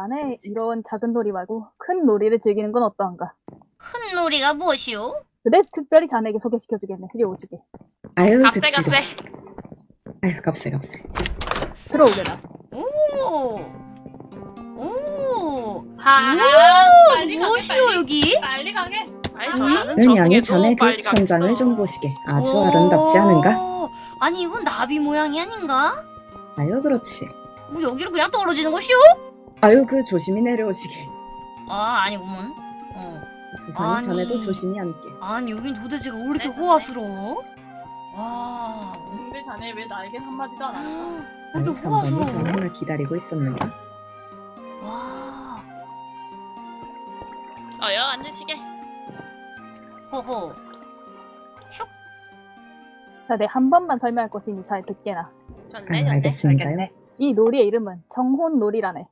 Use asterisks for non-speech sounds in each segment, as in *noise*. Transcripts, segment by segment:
자네 이런 작은 놀이 말고 큰 놀이를 즐기는 건 어떠한가? 큰 놀이가 무엇이오? 그래 특별히 자네에게 소개시켜주겠네. 이리 오지게. 아유 값세 그치 아유 값세 값세 들어오게나. 오! 오! 하 오! 가게 무엇이오 여기? 빨리 가게 음? 전화는 은양이 저쪽에도 전에 그 천장을. 좀 보시게 아주 오. 아름답지 않은가? 아니 이건 나비 모양이 아닌가? 아유 그렇지 뭐 여기로 그냥 떨어지는 것이오? 아유 그 조심히 내려오시게 아 아니구먼 어. 수산이 아니. 전에도 조심히 앉게 아니 여긴 도대체가 왜 이렇게 네, 호화스러워? 와 근데 자네 왜 나에게 한마디도 안 하는 거야? 왜 이렇게 호화스러워? 전화를 기다리고 있었는가? 와 어여 앉으시게 호호 자네 한 번만 설명할 것이니 잘 듣게나. 좋네 아유 좋네 알겠습니다요 이 놀이의 이름은 청혼놀이라네.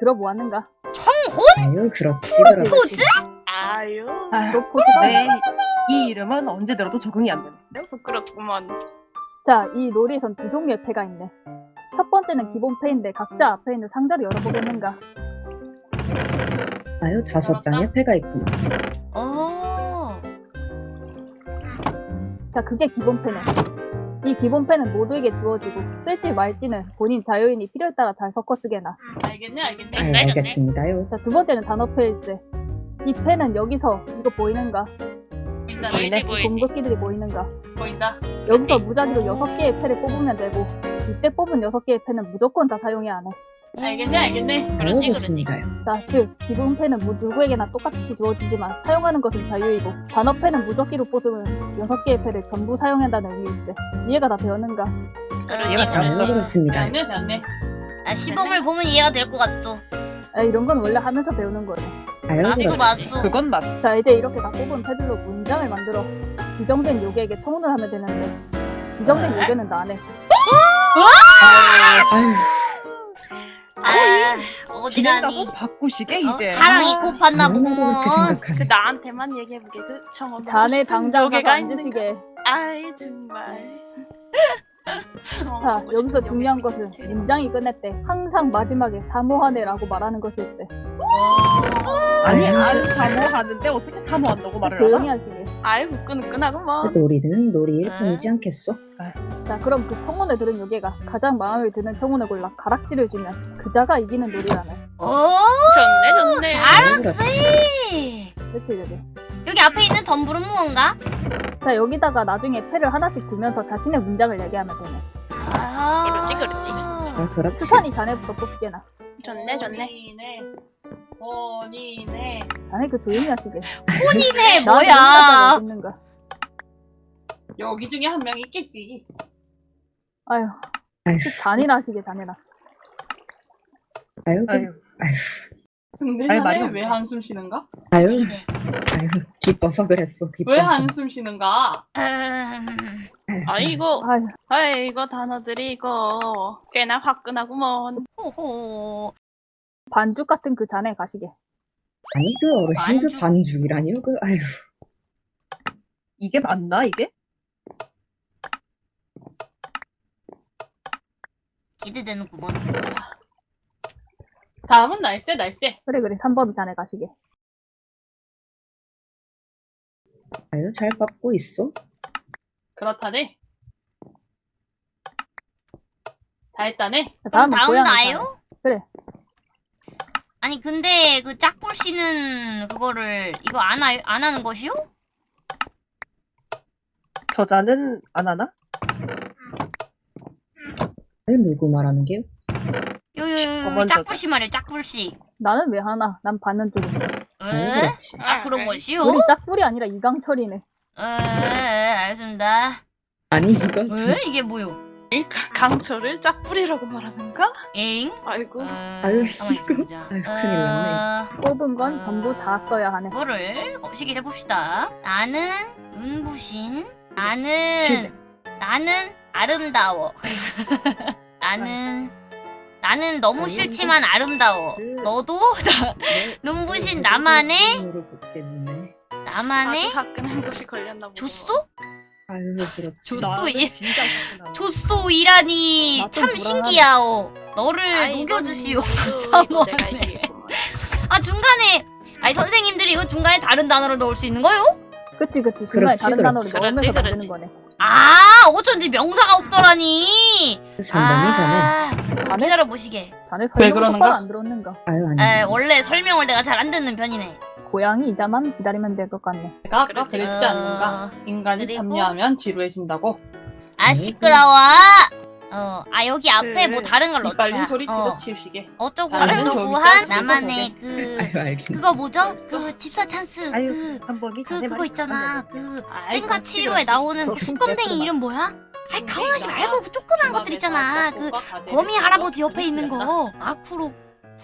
들어보았는가? 청혼? 아유 그렇지 프로포즈. 아유 아, 프로포즈가 네. 이 이름은 언제 들어도 적응이 안 되는데요. 부끄럽구먼 자, 이 놀이에선 두 종류의 패가 있네. 첫 번째는 기본 패인데 각자 앞에 있는 상자를 열어보겠는가? 아유 다섯 장의 패가 있구나 어 자, 그게 기본 패네. 이 기본 패는 모두에게 주어지고 쓸지 말지는 본인 자유인이 필요에 따라 잘 섞어 쓰게나. 알겠네 알겠네 알겠네 알겠습니다요 자, 두 번째는 단어 패일세. 이 패는 여기서 이거 보이는가? 보인다 보이네. 공급기들이 보이는가? 보인다 여기서 무작위로 여섯 개의 패를 뽑으면 되고 이때 뽑은 여섯 개의 패는 무조건 다 사용해야 하네. 알겠네 알겠네 그렇지 그렇지 자, 즉 기본 패는 뭐 누구에게나 똑같이 주어지지만 사용하는 것은 자유이고 단어 패는 무적기로 뽑으면 여섯 개의 패를 전부 사용한다는 의미일세. 이해가 다 되었는가? 아유 그렇지 됐어. 그렇습니다 됐네 됐네 나 시범을 보면 이해가 될 것 같소 아, 이런 건 원래 하면서 배우는 거예요. 맞소 맞소 그건 맞. 자, 이제 이렇게 다 뽑은 패들로 문장을 만들어 지정된 요괴에게 청혼을 하면 되는데 지정된 네? 요괴는 나네. 아유 아 어지간히 바꾸시게 어? 이제. 사랑이 아, 고팠나 그렇게 보구먼 생각하네 그 나한테만 얘기해보게 그 청원 자네 당장 가서? 앉으시게. 아이 정말 *laughs* 자, 여기서 중요한 것은 문장이 끝낼 때 항상 마지막에 사모하네라고 말하는 것일세. 어... 아니. 안 사모하는데 어떻게 사모한다고 말을 조용히 하나? 하시게. 아이고 끈끈하구먼 놀이는 놀이일 아. 뿐이지 않겠소? 자, 그럼 그 청혼을 들은 요괴가 가장 마음에 드는 청혼을 골라 가락지를 주면 그자가 이기는 놀이라네. 어? 좋네 좋네 알았지 그치, 그치. 여기 앞에 있는 덤불은 무언가? 자, 여기다가 나중에 패를 하나씩 두면서 자신의 문장을 얘기하면 되네. 아 그렇지, 그렇지. 아 그렇지 수산이 자네부터 뽑게나. 좋네 좋네 본인의 자네 그 조용히 하시게. 혼이네 나한테 뭐야. 여기 중에 한 명 있겠지. 아휴, 아유 잔이나 하시게, 잔이나. 아유. 그- 아유, 근데 아니, 자네 말이 왜. 한숨 쉬는가? 아유. 아유 기뻐서 그랬어 기뻐서. 왜 한숨 쉬는가? 음... 아이고 아휴, 아이고 단어들이 이거 꽤나 화끈하구먼. 호호 반죽 같은 그 잔에 가시게. 아니 그 어르신 반죽. 그 반죽이라니요 그 아유 이게 맞나 이게? 기대되는구먼 다음은 날쌔 날쌔 그래, 그래, 3번 잔에 가시게. 아유 잘 받고 있어 그렇다네 다 했다네 자, 그럼 다음은 다음 고양이 잔에. 나요? 아니 근데 그 짝불 씨는 그거를 이거 안, 하, 안 하는 것이요? 저자는 안 하나? 누구 말하는 게요? 요요요 저번 짝불 씨 말이에요 짝불 씨 나는 왜 하나? 난 받는. 아유 에? 아 그런 것이요? 우리 짝불이 아니라 이강철이네. 에 알겠습니다 아니 이거 좀 에? 이게 뭐요? 이 가- 강철을 짝불이라고 말하는가? 에잉? 아이고 어, 아유, 있어보자 *laughs* 아유, 큰일 났네. 어, 뽑은 건 전부 다 써야 하네. 이거를 거시기 해봅시다 나는 눈부신 칠. 나는 나는 아름다워 *laughs* 나는 나는 너무 싫지만 아름다워 그- 너도 네, *laughs* 눈부신 그 나만의. 나만의 아주 화끈한 것이 걸렸나 보다 줬소? 아유 그렇지. 줬소이라니 *laughs* 나좀 참. 신기하오 너를 녹여주시오 이거 *laughs* 사모하네 내가 이게 아니 선생님들이 이거 중간에 다른 단어를 넣을 수 있는 거요? 그치 그치 중간에 그렇지, 다른 그렇지. 단어를 넣으면서 그렇지, 만드는. 거네. 아 어쩐지 명사가 없더라니. 전범이잖아. 아, 자네 기다려 보시게. 자네 왜 설명 그러는가? 안 들었는가? 아유 아니. 에 원래 설명을 내가 잘 안 듣는 편이네. 고양이 이자만 기다리면 될 것 같네. 내가 아까 그랬지 어, 않는가? 인간이 그리고? 참여하면 지루해진다고. 아 시끄러워. 어, 아 여기 앞에 그, 뭐 다른 걸 넣자. 소리 어, 집어 치우시게. 어쩌고 저쩌고 한 나만의 그 아유. 그거 뭐죠? 그 집사 찬스 아유 그, 그 그거 있잖아. 그 생과 치료에. 나오는 그 수검댕이. 이름 뭐야? 아이 가만하지 나 말고 그 조그만 것들 있잖아. 그 거미 할아버지 옆에 있는 거 아쿠로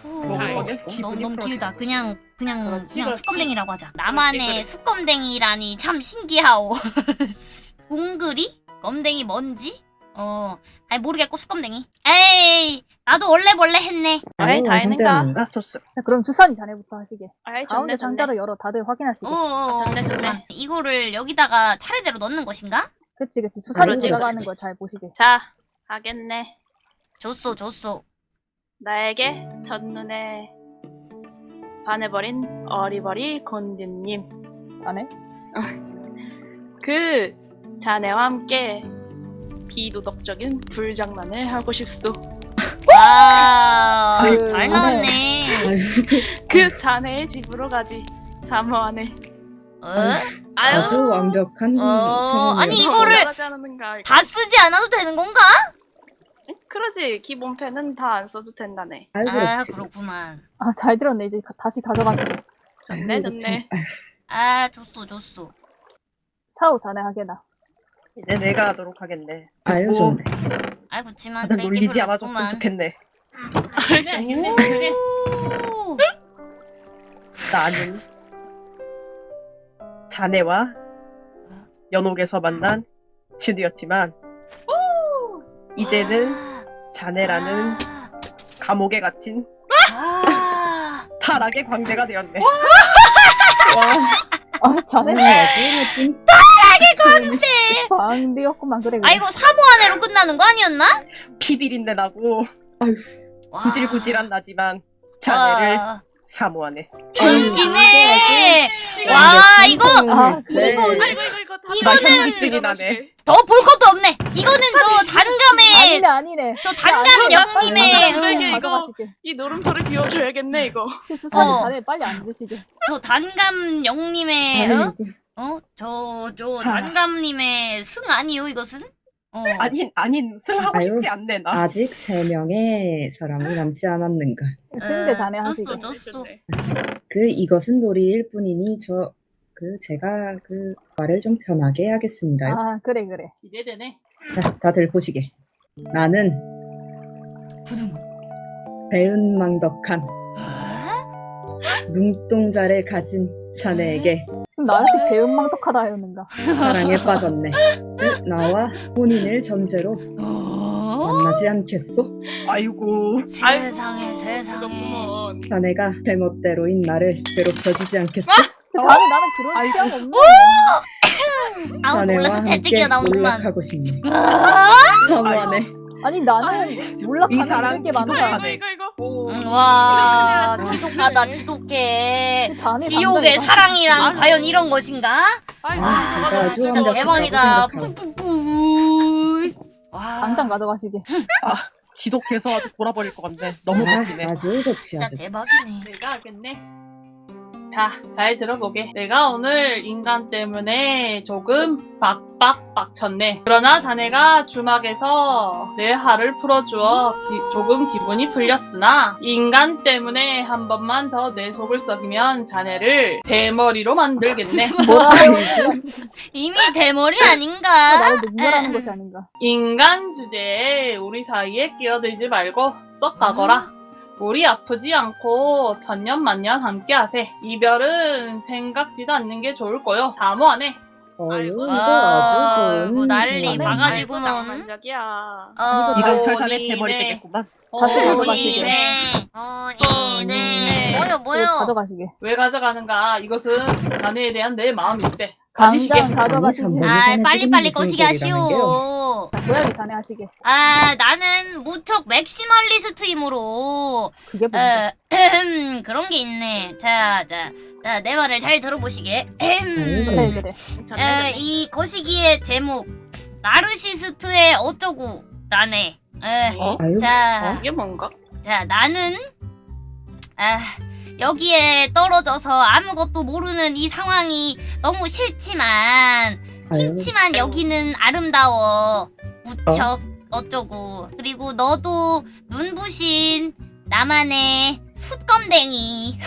후 아이? 너무 너무. 길다. 그냥 그냥 그렇지, 그냥 그렇지. 수검댕이라고 하자. 나만의. 수검댕이라니 참 신기하오. *laughs* 동그리? 검댕이 뭔지? 어, 아니 모르겠고 수검댕이. 에이, 나도 원래 원래 했네. 아이, 다 했는가? 아 좋소. 자, 그럼 수산이 자네부터 하시게. 아이, 가운데 상자를 열어 다들 확인하시게. 어, 어, 어, 좋네, 좋네. 잠깐만. 이거를 여기다가 차례대로 넣는 것인가? 그치 그치 수산이 들어가는. 걸 잘 보시게. 자, 하겠네. 줬어, 줬어. 나에게 첫눈에 반해버린 어리버리 곤디님. 자네? *laughs* 그 자네와 함께 비도덕적인 불장난을 하고 싶소. *laughs* 와, 아유, 잘 나왔네. 아유 그 자네의 집으로 가지. 사모하네. 어? 아유, 아주 완벽한 어. 아니, 이거를. 다 쓰지 않아도 되는 건가? 그러지. 기본펜은 다 안 써도 된다네. 아, 그렇지. 그렇구만. 아잘 들었네 이제 가- 다시 가져가시게. 좋네, 좋네. 아, 줬어, 줬어. 사오 자네 하게나. 이제 내가 하도록 하겠네. 아유 뭐, 좋네. 아, 그치만 뺄게 놀리지 않아줬으면. 좋겠네. 알겠네. 오. 나는 자네와 연옥에서 만난 친구였지만 이제는 자네라는 아. 감옥에 갇힌 아. 타락의 광대가 되었네. 와아 자네 오늘 아주 멋진 광대였구만 그래. 그래. 아, 이거 사모 안에로 끝나는 거 아니었나? 피비린내 나고 와. 구질구질한 나지만 자네를 와. 사모하네. 웃기네. 완벽한 와, 이거, 청년일세. 이거, 아이고, 이거 다 이거는-. 더 볼 것도 없네. 이거는 저 단감의, 아니네 아니네. 저 단감 영님의, 응, 이거. 이 노름표를 비워줘야겠네, 이거. 수산이 어. 자네 빨리 앉으시게. 저 단감 영님의, 어? 아이고, 어? 저, 저 단감님의 승 아니요, 이것은? 어. 아닌 아닌 승 하고 아유. 싶지 않네 나. 아직 세 명의 사람이 남지 않았는가. 승대 어, 자네 하시게. 줬어, 줬어. 그 이것은 놀이일 뿐이니 저 그 제가 그 말을 좀 편하게 해야겠습니다요. 아 그래 그래. 기대되네. 자, 다들 보시게. 나는 두둥. 배은망덕한 눈동자를 가진 자네에게 지금 나한테 배은망덕하다 하였는가. 사랑에 빠졌네. 그 나와 혼인을 전제로 어? 만나지 않겠소? 아이고 세상에, 세상에. 자네가 제멋대로인 나를 괴롭혀주지 않겠소? 근데 자네 나는 그런 아이고. 취향 없네. 아우, 함께 재채기가 나오는구만. 몰락하고 싶네. 아, 사모하네. 아니 나는 몰락하는 이 사람 게. 지독하네. 이거, 이거, 이거. 응, 와, 아. 지독하다, 지독해. 자네 지옥의 사랑이란 아이고. 과연 이런 것인가? 아이고, 와, 진짜 대박이다. 생각하고. 뿌뿌뿌. 와, 당장 가져가시게. 지독해서 아주 돌아버릴 것 같네. 너무 아, 멋지네. 아주 좋지 진짜. 대박이네. 내가 알겠네. 자, 잘 들어보게. 내가 오늘 인간 때문에 조금 빡빡 빡쳤네. 그러나 자네가 주막에서 내 화를 풀어주어 기- 조금 기분이 풀렸으나 인간 때문에 한 번만 더 내 속을 썩이면 자네를 대머리로 만들겠네. *laughs* 이미 대머리 아닌가? 나를 능멸하는 것이 아닌가. 인간 주제에 우리 사이에 끼어들지 말고 썩 가거라. 우리 아프지 않고 천년만년 함께하세. 이별은 생각지도 않는 게 좋을 거요. 이거 아, 아주 좋은 이거 난리. 어, 자네 어린이네. 대머리 되겠구만. 다시. 뭐요, 그래, 뭐요? 가져가시게. 왜 가져가는가? 이것은 자네에 대한 내 마음일세. 가지시게. 당장 가져가시게. 아, 빨리빨리 거시기 하시오. 고양이 자네 하시게. 아 나는 무척 maximalist이므로 그게 뭔데? 어, 그런 게 있네. 자, 자, 자, 내 말을 잘 들어보시게. 네. 그래, 그래. 에, 이 거시기의 제목 나르시스트의 어쩌고 라네. 에, 어? 자, 이게 뭔가? 자, 나는 아, 여기에 떨어져서 아무것도 모르는 이 상황이 너무 싫지만 싫지만 여기는 아름다워 무척 어? 쩌고 그리고 너도 눈부신 나만의 숯검댕이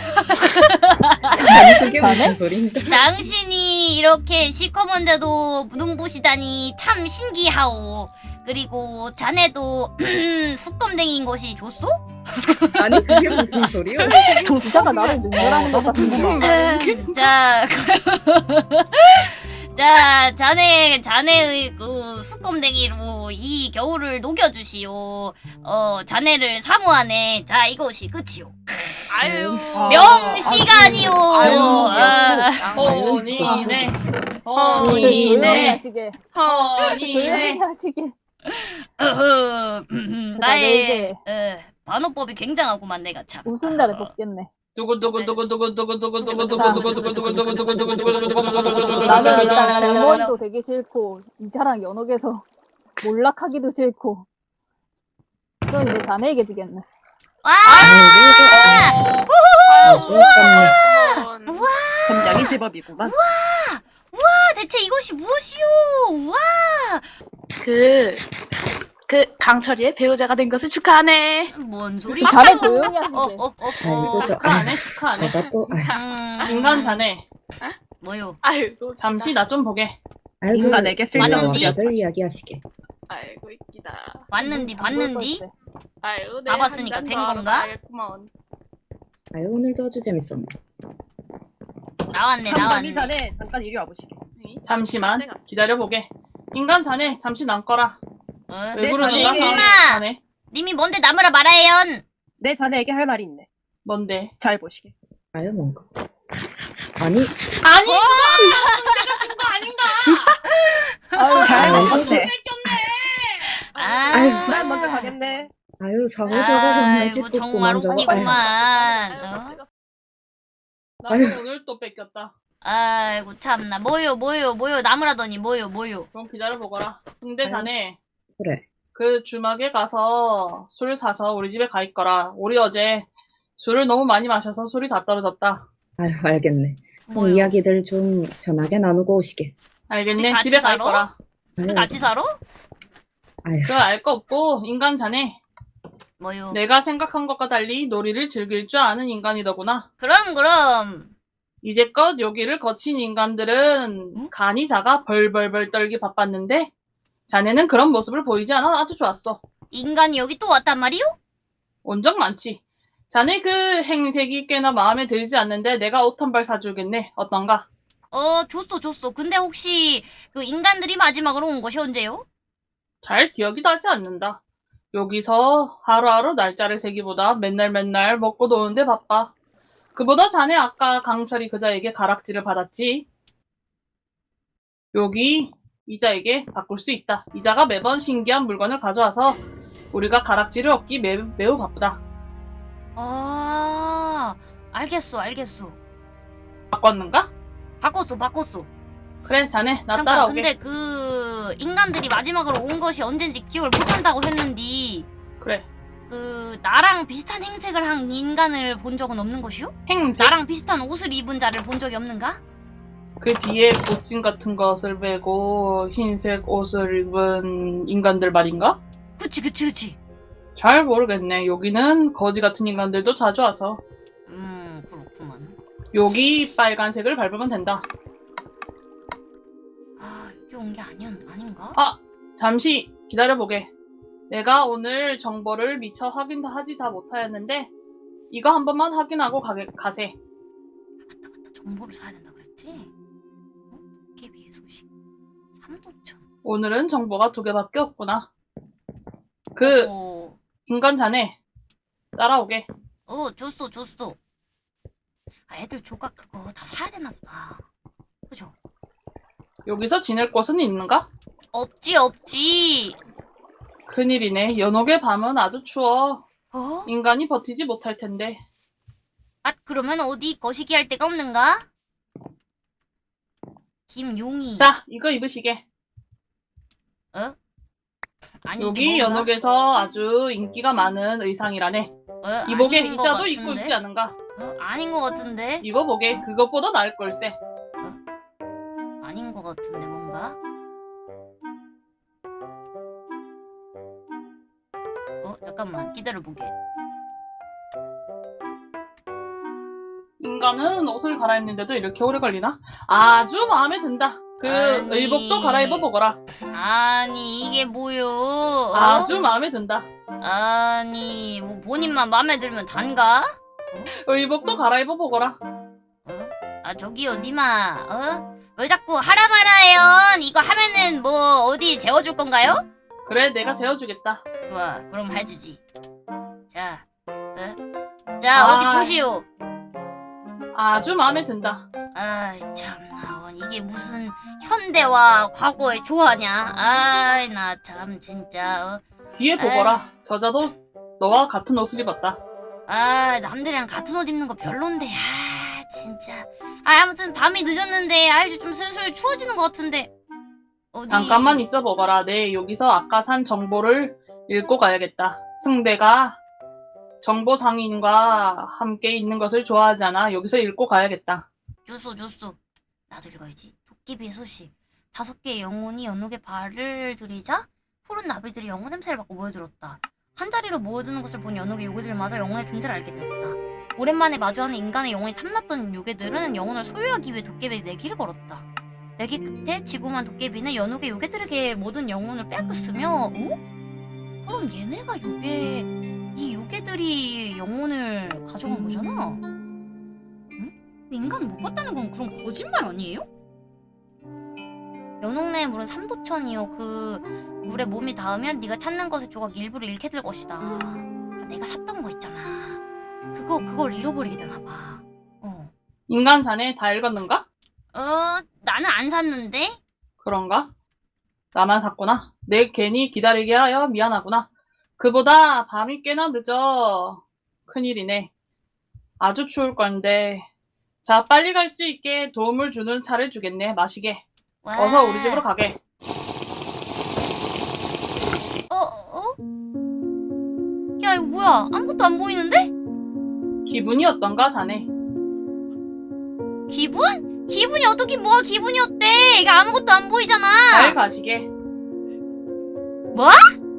그게? 무슨? 당신이 이렇게 시커먼데도 눈부시다니 참 신기하오 그리고 자네도 *clears throat* 숯검댕이인 것이 좋소? 아니 그게 무슨 소리야? *laughs* 기자가 나를 능멸하는 것 같은 거. 자, *laughs* 자, 자네, 자네의 그 숯검댕이로 이 겨울을 녹여주시오. 어, 자네를 사모하네. 자, 이것이 끝이오. 아유. 아, 명시간이오. 아유, 아, 허니네. 허니네. 허니네. *laughs* 하시게. 어허, 나의 어, 반어법이 굉장하구만 내가 참. 웃음 날에 뽑겠네. 나는 일단 대머리도 되기 싫고 이자랑 연옥에서 몰락하기도 싫고 그럼 이제 자네에게 주겠네. 와, 아, 소감네. 점량이 제법이구만. 아, 대체 이것이 무엇이오? 우와, 그, 그, 강철이의 배우자가 된 것을 축하하네. 뭔 소리? 자네 조용히 하시게. 어, 어, 어, 어. 아, 축하하네. 저자 또 아, 음, 인간 자네. 뭐요? 아이고, 잠시 나 좀 보게. 아이고 인간에게 쓸데없는 왔는디? 이야기하시게. 아이고, 안 보일 봤는디? 아이고, 다 봤으니까 된 건가? 고마운. 아유 오늘도 아주 재밌었네. 나왔네, 나왔네. 잠깐 이리 와보시게. 잠시만 기다려 보게. 인간 자네 잠시 남거라. 어? 왜 네, 그러는가? 자네. 님아! 자네. 님이 뭔데 나무라 말아요? 내 자네에게 할 말이 있네. 뭔데? 잘 보시게. 아유 뭔가. 아니 아니 아유, 잘 아이고. 먹었네. 아, 난 먼저 가겠네. 아유 사고자가 정말 아이고 짓궂구만 정말. 웃기구만. 어? 나도 아유. 오늘 또 뺏겼다. 아이고 참나 뭐요 뭐요 뭐요 나무라더니 뭐요 뭐요. 그럼 기다려 보거라. 근데 자네 그래. 그 주막에 가서 술 사서 우리 집에 가 있거라. 우리 어제 술을 너무 많이 마셔서 술이 다 떨어졌다. 아유 알겠네. 뭐요? 이야기들 좀 편하게 나누고 오시게. 알겠네. 집에 가? 있거라. 같이 살아? 그거 알거 없고 인간 자네. 뭐요? 내가 생각한 것과 달리 놀이를 즐길 줄 아는 인간이더구나. 그럼 그럼 이제껏 여기를 거친 인간들은 응? 간이 작아 벌벌벌 떨기 바빴는데 자네는 그런 모습을 보이지 않아 아주 좋았어. 인간이 여기 또 왔단 말이요? 온적 많지. 자네 그 행색이 꽤나 마음에 들지 않는데 내가 옷 한 벌 사주겠네. 어떤가? 어 줬어 줬어. 근데 혹시 그 인간들이 마지막으로 온 것이 언제요? 잘 기억이 나지 않는다. 여기서 하루하루 날짜를 세기보다 맨날 맨날 먹고 노는데 바빠. 그보다 자네 아까 강철이 그자에게 가락지를 받았지. 여기 이자에게 바꿀 수 있다. 이자가 매번 신기한 물건을 가져와서 우리가 가락지를 얻기 매, 매우 바쁘다. 아 알겠어 알겠어. 바꿨는가? 바꿨어 바꿨어. 그래 자네 나 잠깐 따라오게. 근데 그 인간들이 마지막으로 온 것이 언젠지 기억을 못한다고 했는디 그래 그 나랑 비슷한 행색을 한 인간을 본 적은 없는 것이요? 행색 나랑 비슷한 옷을 입은 자를 본 적이 없는가? 그 뒤에 옷진 같은 것을 메고 흰색 옷을 입은 인간들 말인가? 그치 그치 그치. 잘 모르겠네. 여기는 거지 같은 인간들도 자주 와서 음 그렇구만. 여기 빨간색을 밟으면 된다. 아 여기 온 게 아니었 아닌가? 아! 잠시 기다려보게. 내가 오늘 정보를 미처 확인하지 다 못하였는데 이거 한 번만 확인하고 가게, 가세. 정보를 사야 된다 그랬지? 어? 깨비의 소식. 삼도천. 오늘은 정보가 두 개밖에 없구나. 그 어, 인간 자네 따라오게. 어 줬어 줬어. 아 애들 조각 그거 다 사야 되나 보다. 그죠? 여기서 지낼 곳은 있는가? 없지 없지. 큰일이네. 연옥의 밤은 아주 추워. 어? 인간이 버티지 못할 텐데. 아 그러면 어디 거시기 할 데가 없는가? 김용희. 자, 이거 입으시게. 어? 아니 여기 연옥에서 아주 인기가 많은 의상이라네. 어, 이복에 이자도 입고? 있지 않은가? 어, 아닌 것 같은데? 입어보게. 그것보다 나을 걸세. 아닌 것 같은데 뭔가? 잠깐만 기다려보게. 인간은 옷을 갈아입는데도 이렇게 오래 걸리나? 아주 마음에 든다. 그 아니. 의복도 갈아입어 보거라. 아니 이게 뭐요? 어? 아주 마음에 든다. 아니 뭐 본인만 마음에 들면 단가? 의복도 갈아입어 보거라. 어? 아 저기요 니마 어? 왜 자꾸 하라 마라해요? 이거 하면은 뭐 어디 재워줄 건가요? 그래, 내가 재워주겠다. 좋아 그럼 해주지 자 어? 자 아. 어디 보시오 아주 마음에 든다. 아이 참나 원 이게 무슨 현대와 과거의 조화냐 아이 나 참 진짜 어? 뒤에 보거라. 저자도 너와 같은 옷을 입었다. 아 남들이랑 같은 옷 입는 거 별론데 아 진짜 아 아무튼 밤이 늦었는데 아이 좀 슬슬 추워지는 것 같은데 어디 잠깐만 있어 보거라. 네, 여기서 아까 산 정보를 읽고 가야겠다. 승대가 정보 상인과 함께 있는 것을 좋아하잖아. 여기서 읽고 가야겠다. 주소 주소 나도 읽어야지 도깨비의 소식 다섯 개의 영혼이 연옥에 발을 들이자 푸른 나비들이 영혼 냄새를 맡고 모여들었다 한 자리로 모여드는 것을 본 연옥의 요괴들마저 영혼의 존재를 알게 되었다 오랜만에 마주하는 인간의 영혼이 탐났던 요괴들은 영혼을 소유하기 위해 도깨비에게 내기를 걸었다 내기 끝에 지구만 도깨비는 연옥의 요괴들에게 모든 영혼을 빼앗겼으며 어? 그럼 얘네가 요괴 이 요괴들이 영혼을 가져간 거잖아 인간 못 봤다는 건 그럼 거짓말 아니에요? 연옥내의 물은 삼도천이요. 그 물에 몸이 닿으면 네가 찾는 것의 조각 일부를 잃게 될 것이다. 아, 내가 샀던 거 있잖아. 그거 그걸 잃어버리게 되나 봐. 어. 인간 자네 다 읽었는가? 어, 나는 안 샀는데. 그런가? 나만 샀구나. 내 괜히 기다리게 하여 미안하구나. 그보다 밤이 꽤나 늦어. 큰일이네. 아주 추울 건데. 자, 빨리 갈 수 있게 도움을 주는 차를 주겠네. 마시게. 와. 어서 우리 집으로 가게. 어, 어? 야, 이거 뭐야? 아무것도 안 보이는데? 기분이 어떤가, 자네? 기분? 기분이 어떻게 뭐가 기분이 어때? 이거 아무것도 안 보이잖아. 잘 가시게. 아니